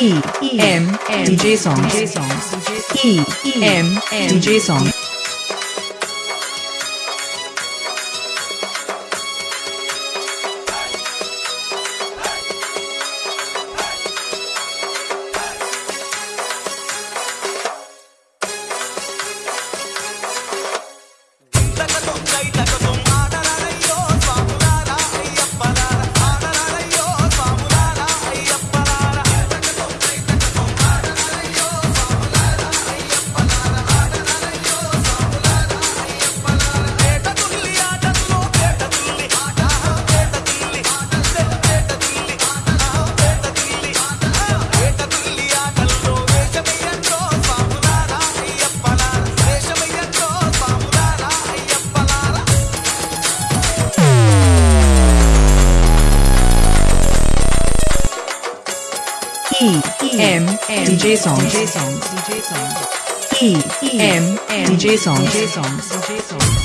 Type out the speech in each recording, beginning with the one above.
E M DJ song E M DJ song E M DJ song DJ song DJ song E M DJ song DJ song DJ song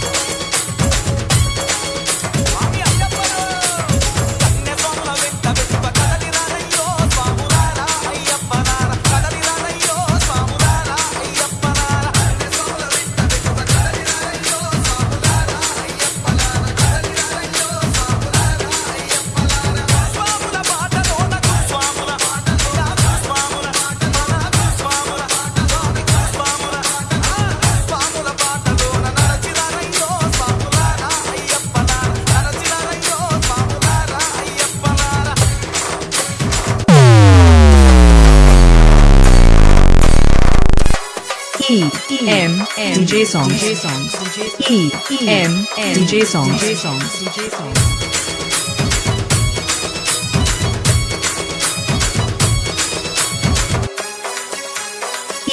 E M DJ song DJ song E M DJ song DJ song DJ song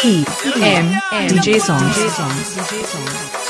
E M DJ song DJ song DJ song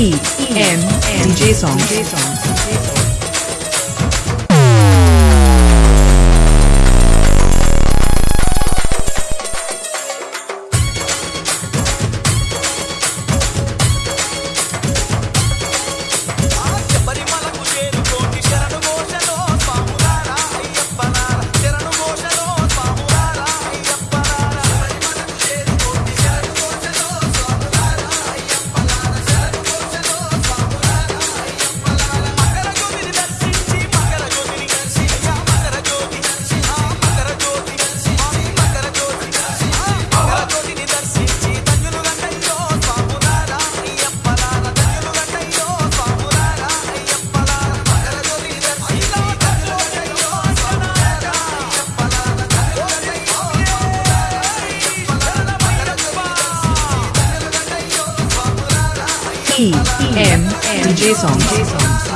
E M DJ song song E M DJ song DJ song